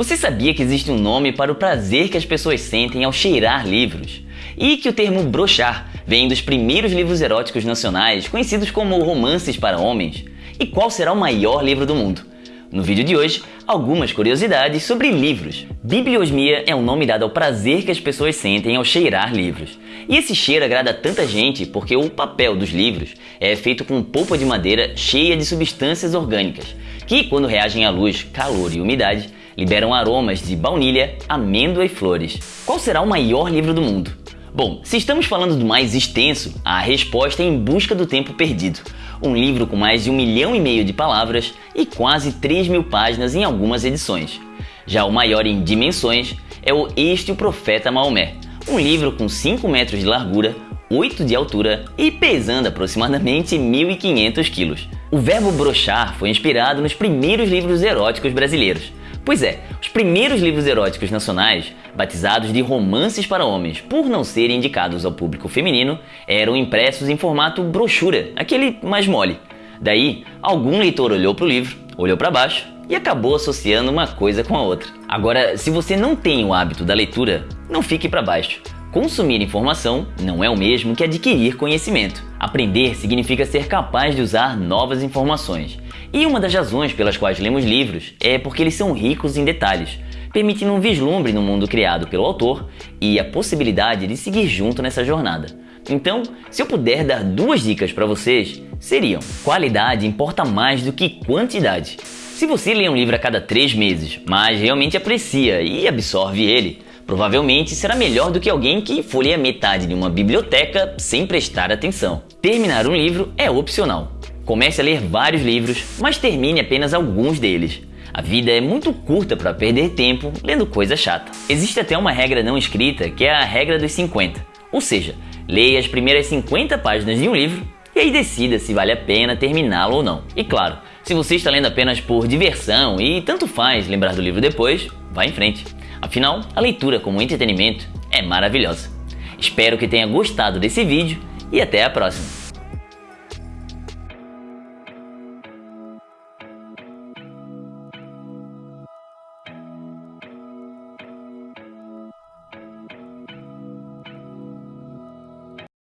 Você sabia que existe um nome para o prazer que as pessoas sentem ao cheirar livros? E que o termo brochar vem dos primeiros livros eróticos nacionais, conhecidos como romances para homens? E qual será o maior livro do mundo? No vídeo de hoje, algumas curiosidades sobre livros. Bibliosmia é um nome dado ao prazer que as pessoas sentem ao cheirar livros. E esse cheiro agrada tanta gente porque o papel dos livros é feito com polpa de madeira cheia de substâncias orgânicas, que, quando reagem à luz, calor e umidade, liberam aromas de baunilha, amêndoa e flores. Qual será o maior livro do mundo? Bom, se estamos falando do mais extenso, a resposta é Em Busca do Tempo Perdido, um livro com mais de um milhão e meio de palavras e quase 3 mil páginas em algumas edições. Já o maior em dimensões é o Este o Profeta Maomé, um livro com 5 metros de largura, 8 de altura e pesando aproximadamente 1.500 quilos. O verbo brochar foi inspirado nos primeiros livros eróticos brasileiros, Pois é, os primeiros livros eróticos nacionais, batizados de romances para homens por não serem indicados ao público feminino, eram impressos em formato brochura, aquele mais mole. Daí, algum leitor olhou para o livro, olhou para baixo e acabou associando uma coisa com a outra. Agora, se você não tem o hábito da leitura, não fique para baixo. Consumir informação não é o mesmo que adquirir conhecimento. Aprender significa ser capaz de usar novas informações. E uma das razões pelas quais lemos livros é porque eles são ricos em detalhes, permitindo um vislumbre no mundo criado pelo autor e a possibilidade de seguir junto nessa jornada. Então, se eu puder dar duas dicas para vocês, seriam: qualidade importa mais do que quantidade. Se você lê um livro a cada três meses, mas realmente aprecia e absorve ele, Provavelmente será melhor do que alguém que folheia metade de uma biblioteca sem prestar atenção. Terminar um livro é opcional. Comece a ler vários livros, mas termine apenas alguns deles. A vida é muito curta para perder tempo lendo coisa chata. Existe até uma regra não escrita que é a regra dos 50. Ou seja, leia as primeiras 50 páginas de um livro e aí decida se vale a pena terminá-lo ou não. E claro, se você está lendo apenas por diversão e tanto faz lembrar do livro depois, vá em frente. Afinal, a leitura como entretenimento é maravilhosa. Espero que tenha gostado desse vídeo e até a próxima!